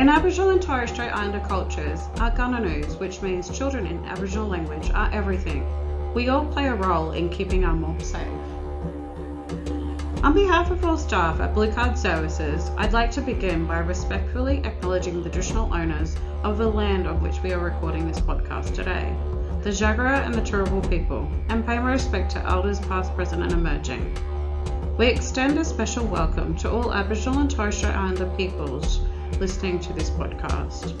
In Aboriginal and Torres Strait Islander cultures, our Gunanoos, which means children in Aboriginal language, are everything. We all play a role in keeping our mob safe. On behalf of all staff at Blue Card Services, I'd like to begin by respectfully acknowledging the traditional owners of the land on which we are recording this podcast today, the Jagera and the Turrbal people, and pay my respect to elders past, present, and emerging. We extend a special welcome to all Aboriginal and Torres Strait Islander peoples listening to this podcast.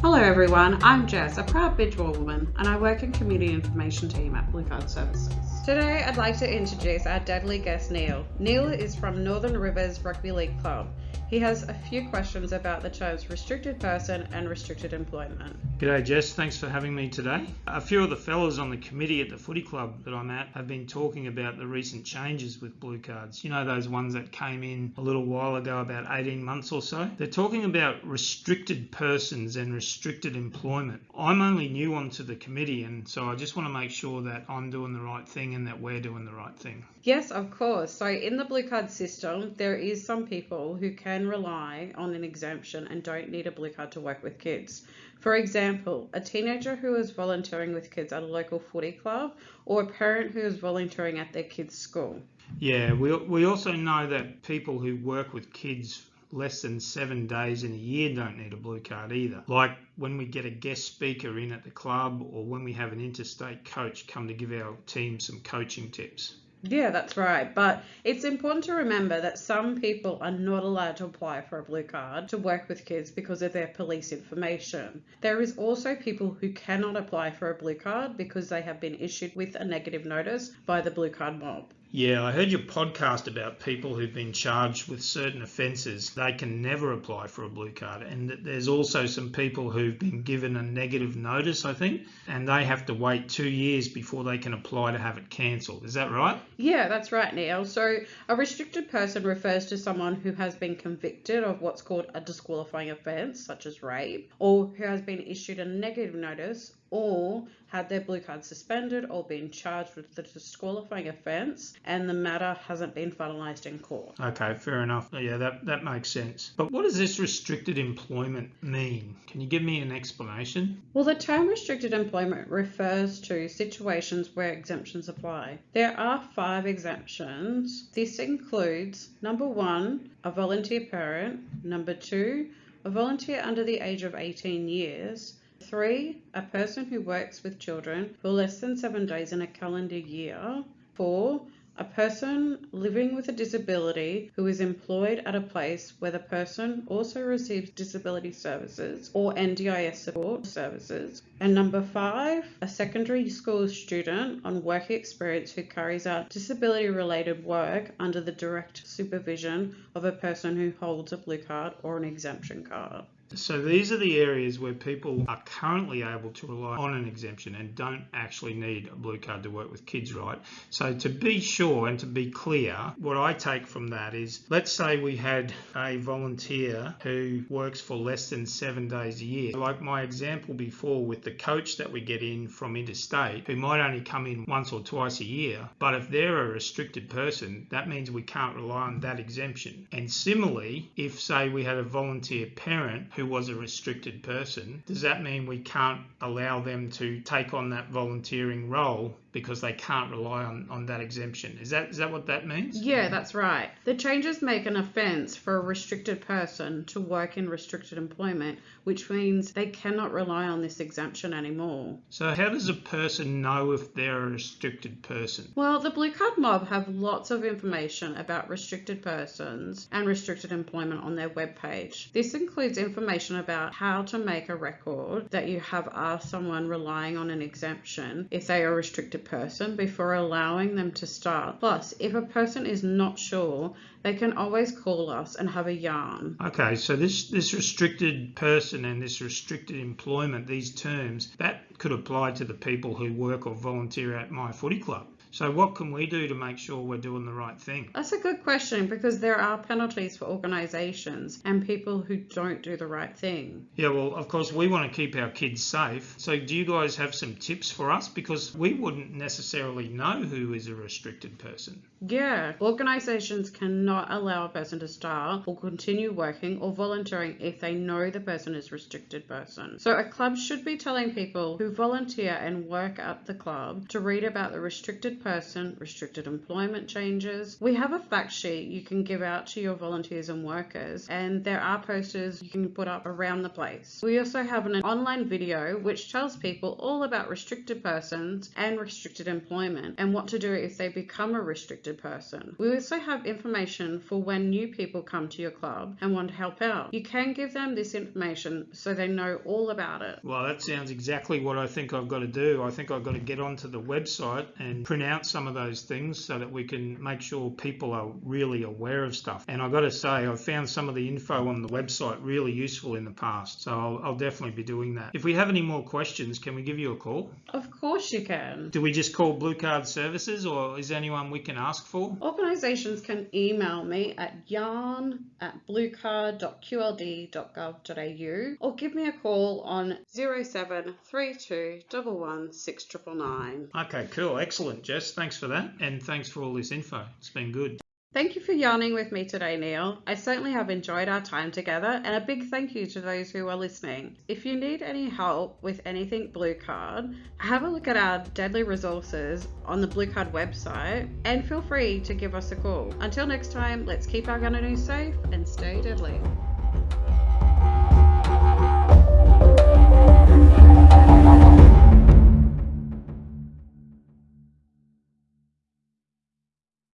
Hello everyone, I'm Jess, a proud Bidjara woman, and I work in Community Information Team at Blue Card Services. Today I'd like to introduce our deadly guest Neil. Neil is from Northern Rivers Rugby League Club. He has a few questions about the terms restricted person and restricted employment. G'day Jess, thanks for having me today. A few of the fellas on the committee at the footy club that I'm at have been talking about the recent changes with blue cards. You know those ones that came in a little while ago, about 18 months or so? They're talking about restricted persons and restricted employment. I'm only new onto the committee and so I just want to make sure that I'm doing the right thing and that we're doing the right thing. Yes, of course. So in the blue card system, there is some people who can rely on an exemption and don't need a blue card to work with kids. For example, a teenager who is volunteering with kids at a local footy club or a parent who is volunteering at their kid's school. Yeah, we, we also know that people who work with kids less than seven days in a year don't need a blue card either. Like when we get a guest speaker in at the club or when we have an interstate coach come to give our team some coaching tips. Yeah, that's right. But it's important to remember that some people are not allowed to apply for a blue card to work with kids because of their police information. There is also people who cannot apply for a blue card because they have been issued with a negative notice by the blue card mob. Yeah, I heard your podcast about people who've been charged with certain offences. They can never apply for a blue card. And there's also some people who've been given a negative notice, I think, and they have to wait two years before they can apply to have it cancelled. Is that right? Yeah, that's right, Neil. So a restricted person refers to someone who has been convicted of what's called a disqualifying offence, such as rape, or who has been issued a negative notice or had their blue card suspended or been charged with the disqualifying offence and the matter hasn't been finalised in court. Okay, fair enough. Oh, yeah, that, that makes sense. But what does this restricted employment mean? Can you give me an explanation? Well, the term restricted employment refers to situations where exemptions apply. There are five exemptions. This includes number one, a volunteer parent, number two, a volunteer under the age of 18 years. Three, a person who works with children for less than seven days in a calendar year. Four, a person living with a disability who is employed at a place where the person also receives disability services or NDIS support services. And number five, a secondary school student on work experience who carries out disability related work under the direct supervision of a person who holds a blue card or an exemption card. So these are the areas where people are currently able to rely on an exemption and don't actually need a blue card to work with kids, right? So to be sure and to be clear, what I take from that is, let's say we had a volunteer who works for less than seven days a year. Like my example before with the coach that we get in from interstate, who might only come in once or twice a year, but if they're a restricted person, that means we can't rely on that exemption. And similarly, if say we had a volunteer parent who was a restricted person, does that mean we can't allow them to take on that volunteering role because they can't rely on, on that exemption. Is that is that what that means? Yeah, that's right. The changes make an offence for a restricted person to work in restricted employment, which means they cannot rely on this exemption anymore. So how does a person know if they're a restricted person? Well, the Blue Card Mob have lots of information about restricted persons and restricted employment on their webpage. This includes information about how to make a record that you have asked someone relying on an exemption if they are a restricted person before allowing them to start. Plus, if a person is not sure, they can always call us and have a yarn. Okay, so this, this restricted person and this restricted employment, these terms, that could apply to the people who work or volunteer at my footy club. So, what can we do to make sure we're doing the right thing? That's a good question because there are penalties for organisations and people who don't do the right thing. Yeah, well, of course, we want to keep our kids safe. So, do you guys have some tips for us? Because we wouldn't necessarily know who is a restricted person. Yeah, organisations cannot allow a person to start or continue working or volunteering if they know the person is a restricted person. So a club should be telling people who volunteer and work at the club to read about the restricted person, restricted employment changes. We have a fact sheet you can give out to your volunteers and workers, and there are posters you can put up around the place. We also have an online video which tells people all about restricted persons and restricted employment and what to do if they become a restricted person. We also have information for when new people come to your club and want to help out. You can give them this information so they know all about it. Well, that sounds exactly what I think I've got to do. I think I've got to get onto the website and print out some of those things so that we can make sure people are really aware of stuff. And I've got to say, I've found some of the info on the website really useful in the past. So I'll, I'll definitely be doing that. If we have any more questions, can we give you a call? Of course you can. Do we just call Blue Card Services or is there anyone we can ask for? Organisations can email me at yarn at bluecard.qld.gov.au or give me a call on 0732 116 Okay, cool. Excellent, Jess. Thanks for that. And thanks for all this info. It's been good. Thank you for yarning with me today, Neil. I certainly have enjoyed our time together, and a big thank you to those who are listening. If you need any help with anything Blue Card, have a look at our deadly resources on the Blue Card website and feel free to give us a call. Until next time, let's keep our gun safe and stay deadly.